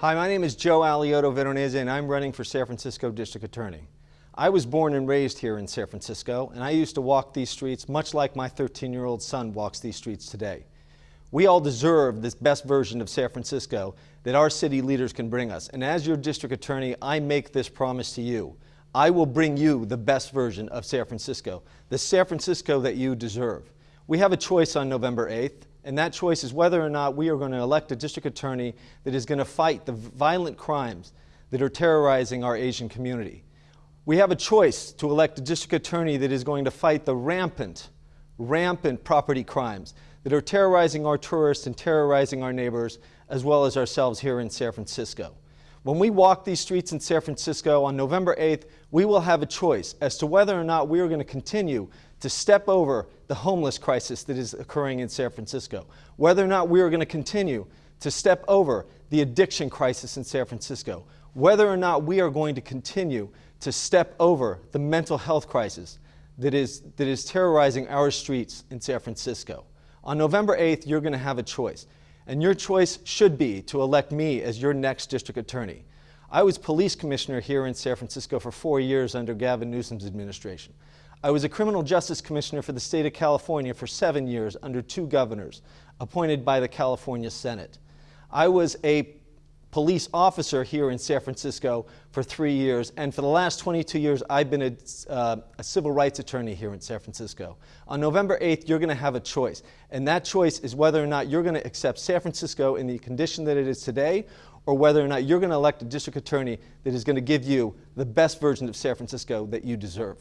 Hi, my name is Joe Alioto Veronese and I'm running for San Francisco District Attorney. I was born and raised here in San Francisco and I used to walk these streets much like my 13-year-old son walks these streets today. We all deserve this best version of San Francisco that our city leaders can bring us. And as your district attorney, I make this promise to you. I will bring you the best version of San Francisco, the San Francisco that you deserve. We have a choice on November 8th. And that choice is whether or not we are going to elect a district attorney that is going to fight the violent crimes that are terrorizing our Asian community. We have a choice to elect a district attorney that is going to fight the rampant, rampant property crimes that are terrorizing our tourists and terrorizing our neighbors, as well as ourselves here in San Francisco. When we walk these streets in San Francisco on November 8th, we will have a choice as to whether or not we are going to continue to step over the homeless crisis that is occurring in San Francisco, whether or not we are going to continue to step over the addiction crisis in San Francisco, whether or not we are going to continue to step over the mental health crisis that is, that is terrorizing our streets in San Francisco. On November 8th, you're going to have a choice. And your choice should be to elect me as your next district attorney. I was police commissioner here in San Francisco for four years under Gavin Newsom's administration. I was a criminal justice commissioner for the state of California for seven years under two governors appointed by the California Senate. I was a police officer here in San Francisco for three years, and for the last 22 years, I've been a, uh, a civil rights attorney here in San Francisco. On November 8th, you're going to have a choice, and that choice is whether or not you're going to accept San Francisco in the condition that it is today, or whether or not you're going to elect a district attorney that is going to give you the best version of San Francisco that you deserve.